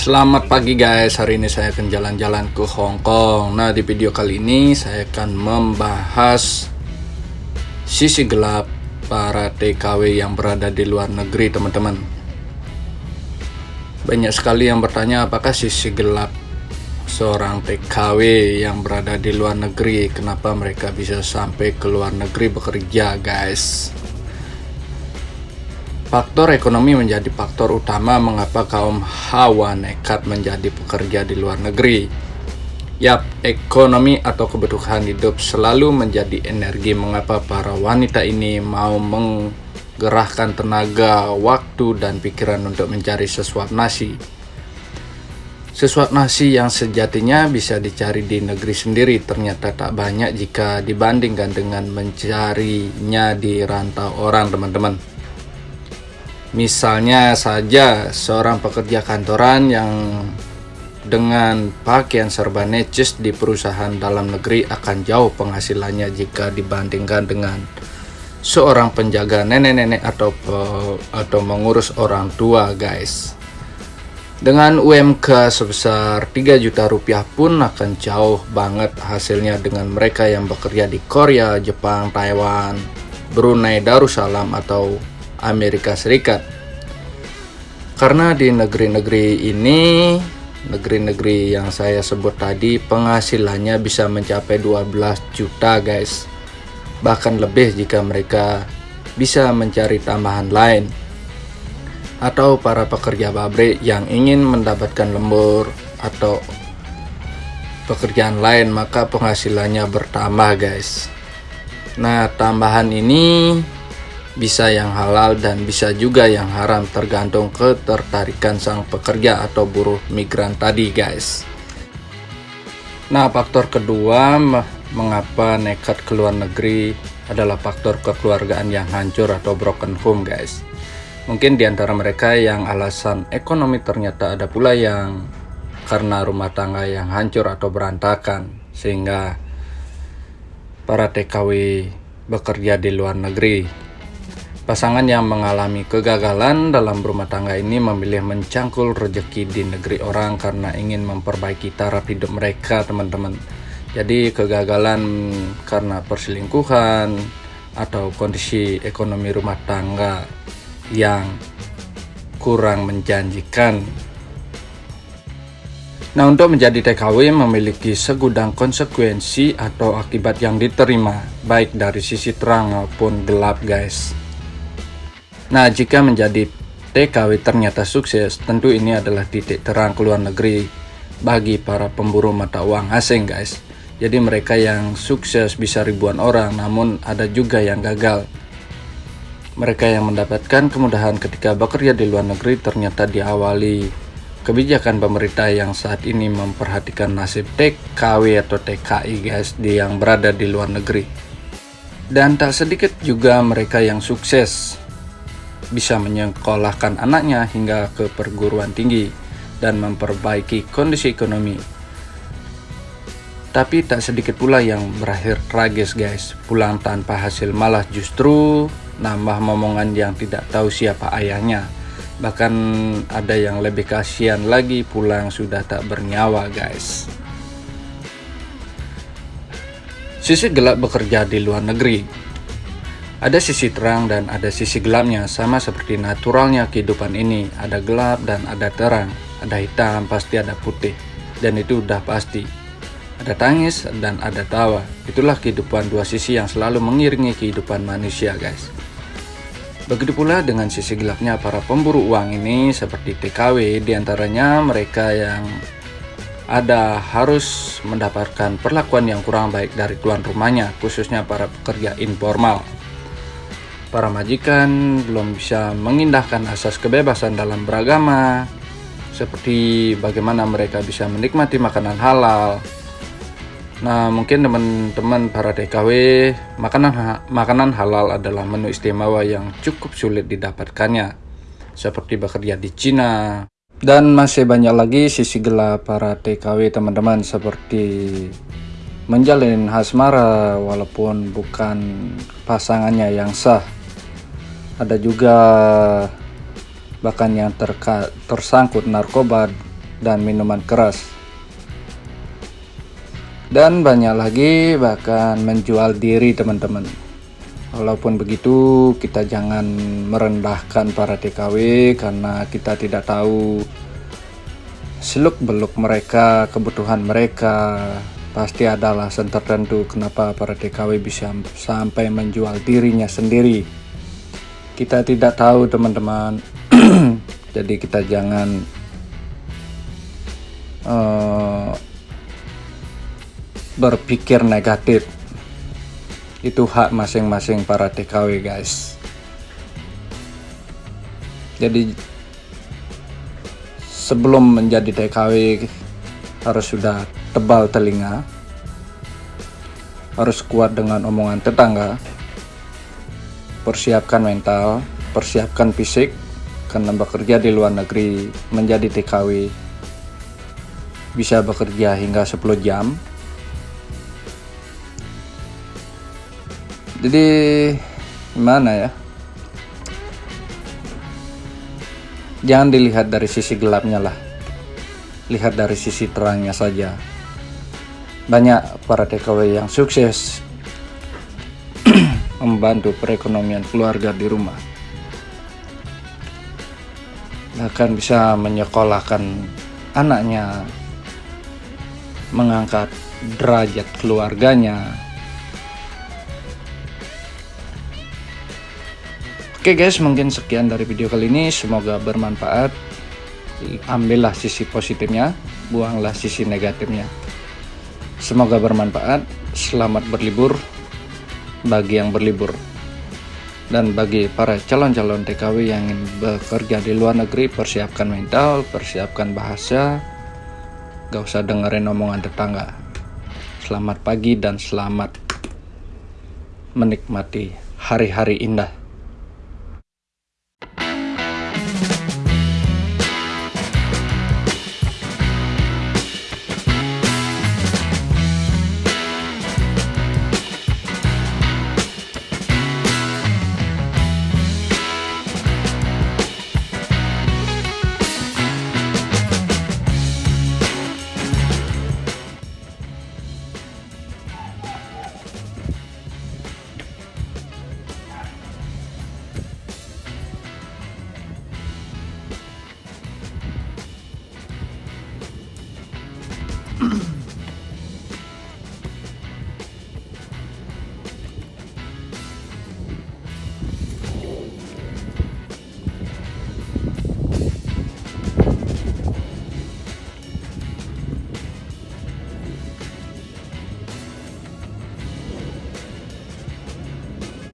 Selamat pagi guys, hari ini saya akan jalan-jalan ke Hong Kong. Nah di video kali ini saya akan membahas Sisi gelap para TKW yang berada di luar negeri teman-teman. Banyak sekali yang bertanya apakah sisi gelap seorang TKW yang berada di luar negeri? Kenapa mereka bisa sampai ke luar negeri bekerja guys Faktor ekonomi menjadi faktor utama mengapa kaum hawa nekat menjadi pekerja di luar negeri. Yap, ekonomi atau kebutuhan hidup selalu menjadi energi mengapa para wanita ini mau menggerahkan tenaga, waktu, dan pikiran untuk mencari sesuap nasi. Sesuap nasi yang sejatinya bisa dicari di negeri sendiri ternyata tak banyak jika dibandingkan dengan mencarinya di rantau orang teman-teman. Misalnya saja seorang pekerja kantoran yang dengan pakaian serba necis di perusahaan dalam negeri akan jauh penghasilannya jika dibandingkan dengan seorang penjaga nenek-nenek atau atau mengurus orang tua guys. Dengan UMK sebesar 3 juta rupiah pun akan jauh banget hasilnya dengan mereka yang bekerja di Korea, Jepang, Taiwan, Brunei Darussalam atau Amerika Serikat. Karena di negeri-negeri ini, negeri-negeri yang saya sebut tadi, penghasilannya bisa mencapai 12 juta guys. Bahkan lebih jika mereka bisa mencari tambahan lain. Atau para pekerja pabrik yang ingin mendapatkan lembur atau pekerjaan lain maka penghasilannya bertambah guys. Nah tambahan ini bisa yang halal dan bisa juga yang haram tergantung ketertarikan sang pekerja atau buruh migran tadi guys. Nah faktor kedua mengapa nekat ke luar negeri adalah faktor kekeluargaan yang hancur atau broken home guys. Mungkin di antara mereka yang alasan ekonomi ternyata ada pula yang karena rumah tangga yang hancur atau berantakan sehingga para TKW bekerja di luar negeri Pasangan yang mengalami kegagalan dalam rumah tangga ini memilih mencangkul rejeki di negeri orang karena ingin memperbaiki taraf hidup mereka, teman-teman. Jadi kegagalan karena perselingkuhan atau kondisi ekonomi rumah tangga yang kurang menjanjikan. Nah, untuk menjadi TKW memiliki segudang konsekuensi atau akibat yang diterima, baik dari sisi terang maupun gelap, guys. Nah, jika menjadi TKW ternyata sukses, tentu ini adalah titik terang ke luar negeri bagi para pemburu mata uang asing, guys. Jadi mereka yang sukses bisa ribuan orang, namun ada juga yang gagal. Mereka yang mendapatkan kemudahan ketika bekerja di luar negeri ternyata diawali kebijakan pemerintah yang saat ini memperhatikan nasib TKW atau TKI guys di yang berada di luar negeri. Dan tak sedikit juga mereka yang sukses bisa menyekolahkan anaknya hingga ke perguruan tinggi dan memperbaiki kondisi ekonomi. Tapi tak sedikit pula yang berakhir tragis guys, pulang tanpa hasil malah justru nambah momongan yang tidak tahu siapa ayahnya. Bahkan ada yang lebih kasihan lagi pulang sudah tak bernyawa guys. Sisi gelap bekerja di luar negeri ada sisi terang dan ada sisi gelapnya, sama seperti naturalnya kehidupan ini. Ada gelap dan ada terang, ada hitam, pasti ada putih. Dan itu udah pasti. Ada tangis dan ada tawa. Itulah kehidupan dua sisi yang selalu mengiringi kehidupan manusia, guys. Begitu pula dengan sisi gelapnya para pemburu uang ini seperti TKW, di antaranya mereka yang ada harus mendapatkan perlakuan yang kurang baik dari tuan rumahnya, khususnya para pekerja informal para majikan belum bisa mengindahkan asas kebebasan dalam beragama, seperti bagaimana mereka bisa menikmati makanan halal. Nah, mungkin teman-teman para TKW, makanan makanan halal adalah menu istimewa yang cukup sulit didapatkannya, seperti bekerja di Cina. Dan masih banyak lagi sisi gelap para TKW teman-teman seperti menjalin hasmara walaupun bukan pasangannya yang sah ada juga bahkan yang terka, tersangkut narkoba dan minuman keras. Dan banyak lagi bahkan menjual diri teman-teman. Walaupun begitu kita jangan merendahkan para TKW karena kita tidak tahu seluk beluk mereka, kebutuhan mereka, pasti ada alasan tertentu kenapa para TKW bisa sampai menjual dirinya sendiri. Kita tidak tahu teman-teman, jadi kita jangan uh, berpikir negatif. Itu hak masing-masing para TKW guys. Jadi sebelum menjadi TKW harus sudah tebal telinga, harus kuat dengan omongan tetangga, persiapkan mental, persiapkan fisik, karena bekerja di luar negeri menjadi TKW bisa bekerja hingga 10 jam. Jadi gimana ya? Jangan dilihat dari sisi gelapnya lah. Lihat dari sisi terangnya saja banyak para TKW yang sukses membantu perekonomian keluarga di rumah bahkan bisa menyekolahkan anaknya mengangkat derajat keluarganya Oke guys, mungkin sekian dari video kali ini. Semoga bermanfaat. Ambillah sisi positifnya, buanglah sisi negatifnya. Semoga bermanfaat. Selamat berlibur bagi yang berlibur. Dan bagi para calon-calon TKW yang ingin bekerja di luar negeri, persiapkan mental, persiapkan bahasa. Gak usah dengerin omongan tetangga. Selamat pagi dan selamat menikmati hari-hari indah.